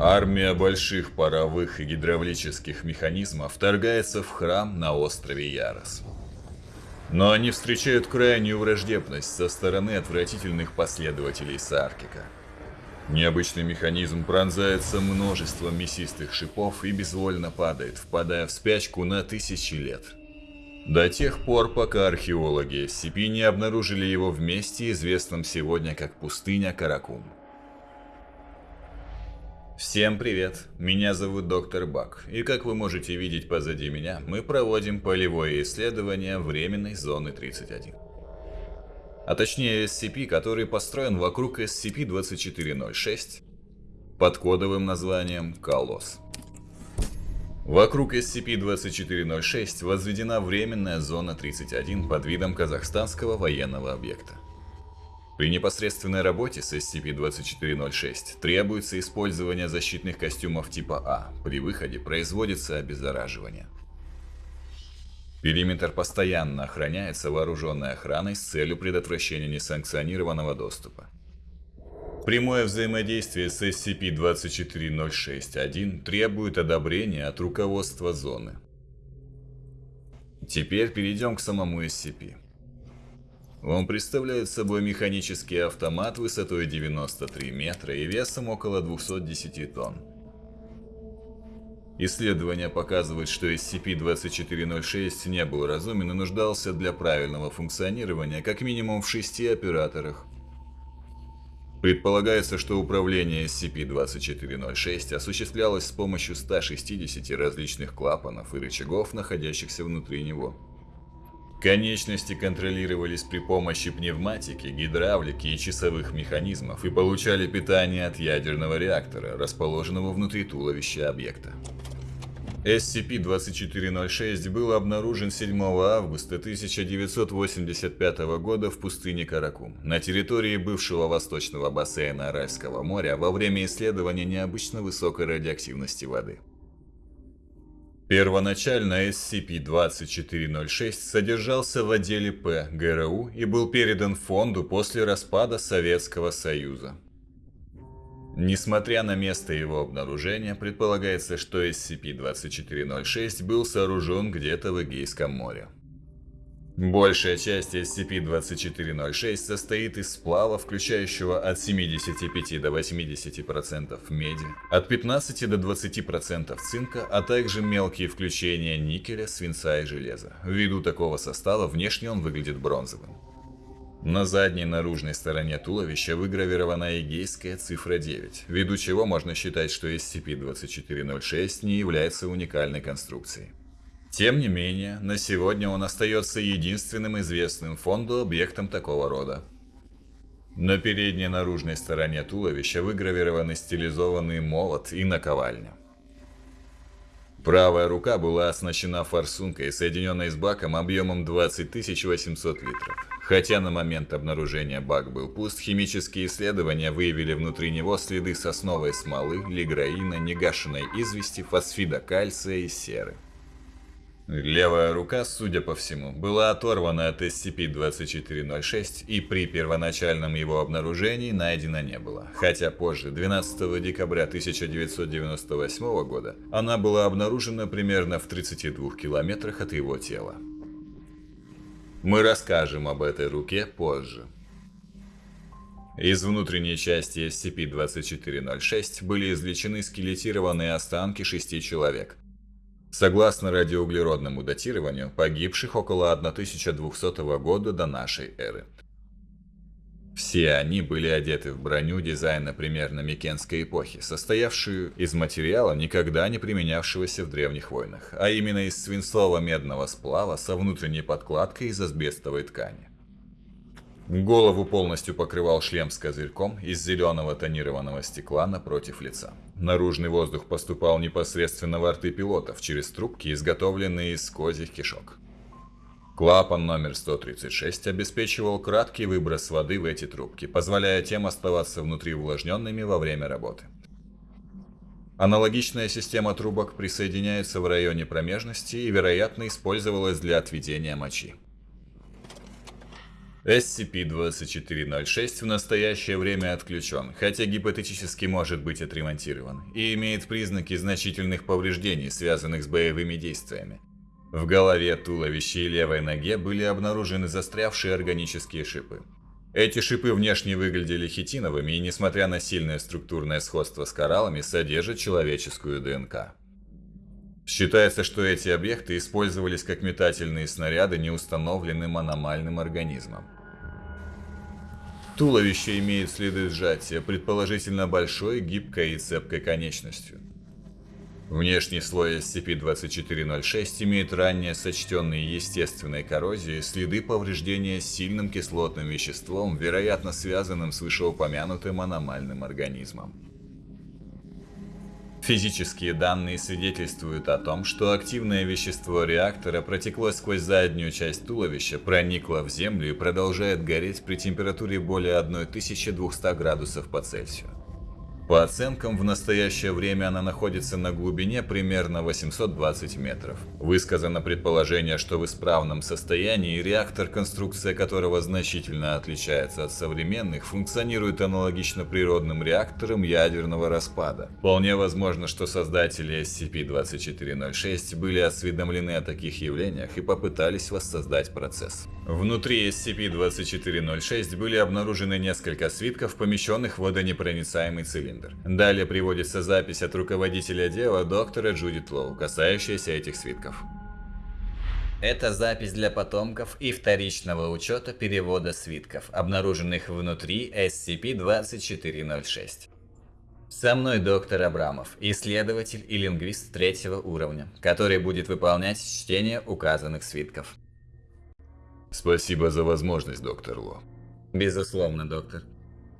Армия больших паровых и гидравлических механизмов вторгается в храм на острове Ярос. Но они встречают крайнюю враждебность со стороны отвратительных последователей Саркика. Необычный механизм пронзается множеством мясистых шипов и безвольно падает, впадая в спячку на тысячи лет. До тех пор, пока археологи SCP не обнаружили его в месте, известном сегодня как пустыня Каракум. Всем привет, меня зовут доктор Бак, и как вы можете видеть позади меня, мы проводим полевое исследование временной зоны 31. А точнее SCP, который построен вокруг SCP-2406 под кодовым названием «Колосс». Вокруг SCP-2406 возведена временная зона 31 под видом казахстанского военного объекта. При непосредственной работе с SCP-2406 требуется использование защитных костюмов типа А. При выходе производится обеззараживание. Периметр постоянно охраняется вооруженной охраной с целью предотвращения несанкционированного доступа. Прямое взаимодействие с SCP-2406-1 требует одобрения от руководства зоны. Теперь перейдем к самому SCP. Он представляет собой механический автомат высотой 93 метра и весом около 210 тонн. Исследования показывают, что SCP-2406 не был разумен и нуждался для правильного функционирования как минимум в шести операторах. Предполагается, что управление SCP-2406 осуществлялось с помощью 160 различных клапанов и рычагов, находящихся внутри него. Конечности контролировались при помощи пневматики, гидравлики и часовых механизмов и получали питание от ядерного реактора, расположенного внутри туловища объекта. SCP-2406 был обнаружен 7 августа 1985 года в пустыне Каракум, на территории бывшего восточного бассейна Аральского моря во время исследования необычно высокой радиоактивности воды. Первоначально SCP-2406 содержался в отделе П ГРУ и был передан фонду после распада Советского Союза. Несмотря на место его обнаружения, предполагается, что SCP-2406 был сооружен где-то в Эгейском море. Большая часть SCP-2406 состоит из сплава, включающего от 75 до 80% меди, от 15 до 20% цинка, а также мелкие включения никеля, свинца и железа. Ввиду такого состава внешне он выглядит бронзовым. На задней наружной стороне туловища выгравирована эгейская цифра 9, ввиду чего можно считать, что SCP-2406 не является уникальной конструкцией. Тем не менее, на сегодня он остается единственным известным фонду объектом такого рода. На передней наружной стороне туловища выгравированы стилизованный молот и наковальня. Правая рука была оснащена форсункой, соединенной с баком объемом 20 800 литров. Хотя на момент обнаружения бак был пуст, химические исследования выявили внутри него следы сосновой смолы, лиграина, негашенной извести, фосфида кальция и серы. Левая рука, судя по всему, была оторвана от SCP-2406 и при первоначальном его обнаружении найдена не было, хотя позже, 12 декабря 1998 года, она была обнаружена примерно в 32 километрах от его тела. Мы расскажем об этой руке позже. Из внутренней части SCP-2406 были извлечены скелетированные останки шести человек – Согласно радиоуглеродному датированию, погибших около 1200 года до нашей эры. Все они были одеты в броню дизайна примерно Микенской эпохи, состоявшую из материала, никогда не применявшегося в древних войнах, а именно из свинцово-медного сплава со внутренней подкладкой из асбестовой ткани. Голову полностью покрывал шлем с козырьком из зеленого тонированного стекла напротив лица. Наружный воздух поступал непосредственно в рты пилотов через трубки, изготовленные из козьих кишок. Клапан номер 136 обеспечивал краткий выброс воды в эти трубки, позволяя тем оставаться внутри увлажненными во время работы. Аналогичная система трубок присоединяется в районе промежности и, вероятно, использовалась для отведения мочи. SCP-2406 в настоящее время отключен, хотя гипотетически может быть отремонтирован, и имеет признаки значительных повреждений, связанных с боевыми действиями. В голове, туловище и левой ноге были обнаружены застрявшие органические шипы. Эти шипы внешне выглядели хитиновыми и, несмотря на сильное структурное сходство с кораллами, содержат человеческую ДНК. Считается, что эти объекты использовались как метательные снаряды неустановленным аномальным организмом. Туловище имеет следы сжатия, предположительно большой, гибкой и цепкой конечностью. Внешний слой SCP-2406 имеет ранее сочтенные естественной коррозией следы повреждения сильным кислотным веществом, вероятно связанным с вышеупомянутым аномальным организмом. Физические данные свидетельствуют о том, что активное вещество реактора протекло сквозь заднюю часть туловища, проникло в землю и продолжает гореть при температуре более 1200 градусов по Цельсию. По оценкам, в настоящее время она находится на глубине примерно 820 метров. Высказано предположение, что в исправном состоянии реактор, конструкция которого значительно отличается от современных, функционирует аналогично природным реакторам ядерного распада. Вполне возможно, что создатели SCP-2406 были осведомлены о таких явлениях и попытались воссоздать процесс. Внутри SCP-2406 были обнаружены несколько свитков, помещенных в водонепроницаемый цилиндр. Далее приводится запись от руководителя дела доктора Джудит Лоу, касающаяся этих свитков. Это запись для потомков и вторичного учета перевода свитков, обнаруженных внутри SCP-2406. Со мной доктор Абрамов, исследователь и лингвист третьего уровня, который будет выполнять чтение указанных свитков. Спасибо за возможность, доктор Ло. Безусловно, доктор.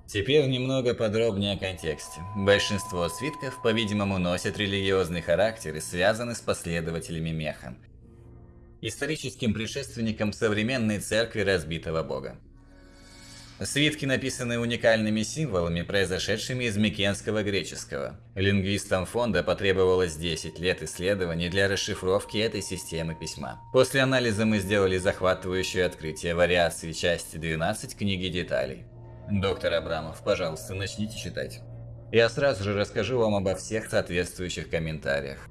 Теперь немного подробнее о контексте. Большинство свитков, по-видимому, носят религиозный характер и связаны с последователями Механ, историческим предшественником современной церкви разбитого бога. Свитки написаны уникальными символами, произошедшими из микенского греческого. Лингвистам фонда потребовалось 10 лет исследований для расшифровки этой системы письма. После анализа мы сделали захватывающее открытие вариации части 12 книги деталей. Доктор Абрамов, пожалуйста, начните читать. Я сразу же расскажу вам обо всех соответствующих комментариях.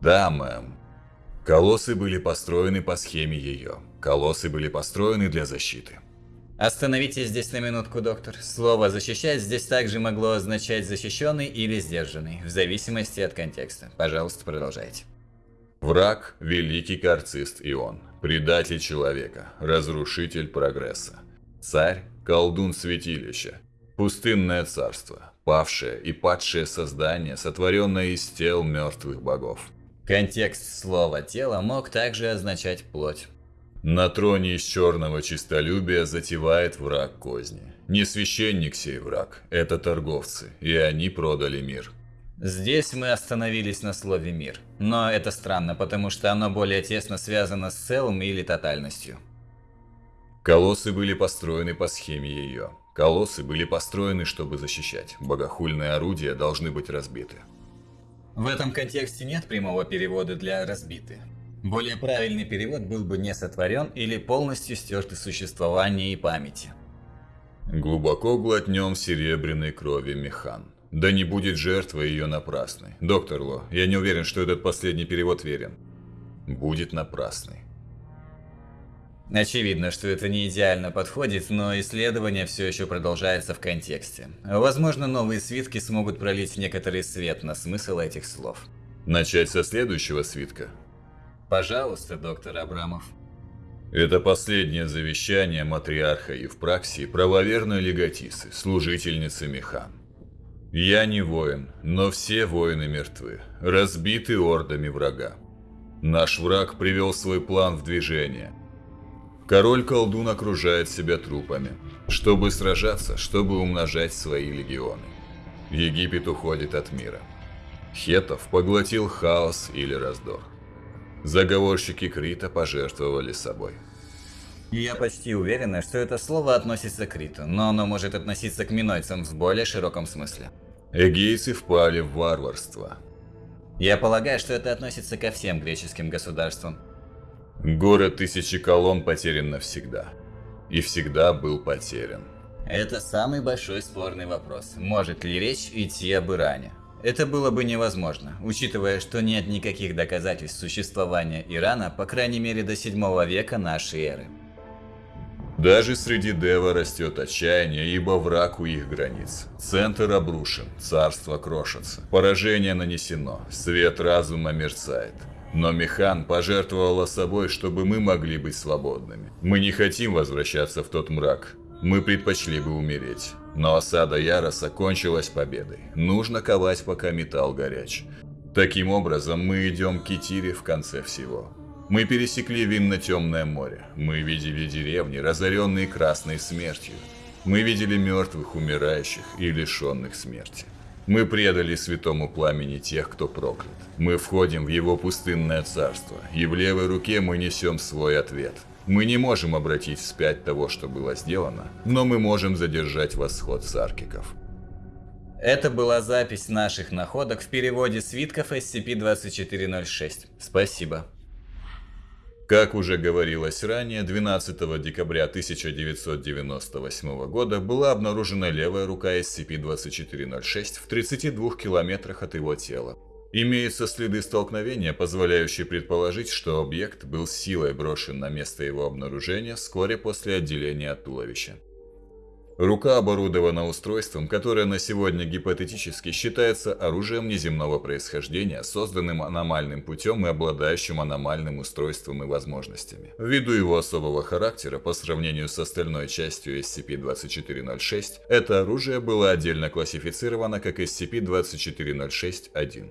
Да, мэм. Колоссы были построены по схеме ее. Колоссы были построены для защиты. Остановитесь здесь на минутку, доктор. Слово «защищать» здесь также могло означать «защищенный» или «сдержанный», в зависимости от контекста. Пожалуйста, продолжайте. Враг – великий карцист Ион, предатель человека, разрушитель прогресса. Царь колдун святилища, пустынное царство, павшее и падшее создание, сотворенное из тел мертвых богов. Контекст слова «тело» мог также означать «плоть». На троне из черного чистолюбия затевает враг козни. Не священник сей враг, это торговцы, и они продали мир. Здесь мы остановились на слове «мир». Но это странно, потому что оно более тесно связано с целым или тотальностью. Колоссы были построены по схеме ее. Колоссы были построены, чтобы защищать. Богохульные орудия должны быть разбиты. В этом контексте нет прямого перевода для «разбиты». Более правильный перевод был бы не сотворен или полностью стерт из существования и памяти. Глубоко глотнем серебряной крови механ. Да не будет жертва ее напрасной. Доктор Ло, я не уверен, что этот последний перевод верен. Будет напрасный. Очевидно, что это не идеально подходит, но исследование все еще продолжается в контексте. Возможно, новые свитки смогут пролить некоторый свет на смысл этих слов. Начать со следующего свитка? Пожалуйста, доктор Абрамов. Это последнее завещание матриарха Евпраксии правоверной легатисы, служительницы Механ. Я не воин, но все воины мертвы, разбиты ордами врага. Наш враг привел свой план в движение – Король-колдун окружает себя трупами, чтобы сражаться, чтобы умножать свои легионы. Египет уходит от мира. Хетов поглотил хаос или раздор. Заговорщики Крита пожертвовали собой. Я почти уверена, что это слово относится к Криту, но оно может относиться к минойцам в более широком смысле. Эгейцы впали в варварство. Я полагаю, что это относится ко всем греческим государствам. Город тысячи колонн потерян навсегда. и всегда был потерян. Это самый большой спорный вопрос. Может ли речь идти об Иране? Это было бы невозможно, учитывая, что нет никаких доказательств существования Ирана, по крайней мере до 7 века нашей эры. Даже среди Дева растет отчаяние, ибо враг у их границ. Центр обрушен, царство крошится, поражение нанесено, свет разума мерцает. Но Механ пожертвовала собой, чтобы мы могли быть свободными. Мы не хотим возвращаться в тот мрак. Мы предпочли бы умереть. Но осада Яроса кончилась победой. Нужно ковать, пока металл горяч. Таким образом, мы идем к Китире в конце всего. Мы пересекли винно-темное море. Мы видели деревни, разоренные красной смертью. Мы видели мертвых, умирающих и лишенных смерти. Мы предали святому пламени тех, кто проклят. Мы входим в его пустынное царство, и в левой руке мы несем свой ответ. Мы не можем обратить вспять того, что было сделано, но мы можем задержать восход саркиков. Это была запись наших находок в переводе свитков SCP-2406. Спасибо. Как уже говорилось ранее, 12 декабря 1998 года была обнаружена левая рука SCP-2406 в 32 километрах от его тела. Имеются следы столкновения, позволяющие предположить, что объект был силой брошен на место его обнаружения вскоре после отделения от туловища. Рука оборудована устройством, которое на сегодня гипотетически считается оружием неземного происхождения, созданным аномальным путем и обладающим аномальным устройством и возможностями. Ввиду его особого характера по сравнению с остальной частью SCP-2406, это оружие было отдельно классифицировано как SCP-2406-1.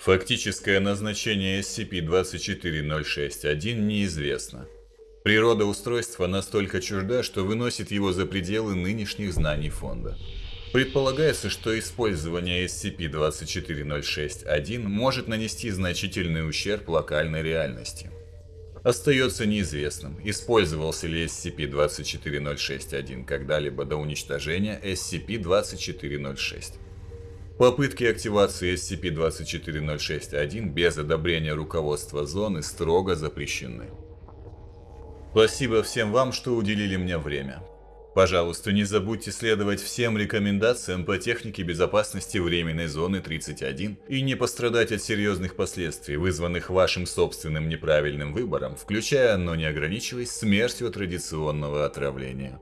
Фактическое назначение SCP-2406-1 неизвестно. Природа устройства настолько чужда, что выносит его за пределы нынешних знаний фонда. Предполагается, что использование SCP-2406-1 может нанести значительный ущерб локальной реальности. Остается неизвестным, использовался ли SCP-2406-1 когда-либо до уничтожения SCP-2406. Попытки активации SCP-2406-1 без одобрения руководства зоны строго запрещены. Спасибо всем вам, что уделили мне время. Пожалуйста, не забудьте следовать всем рекомендациям по технике безопасности временной зоны 31 и не пострадать от серьезных последствий, вызванных вашим собственным неправильным выбором, включая, но не ограничиваясь, смертью традиционного отравления.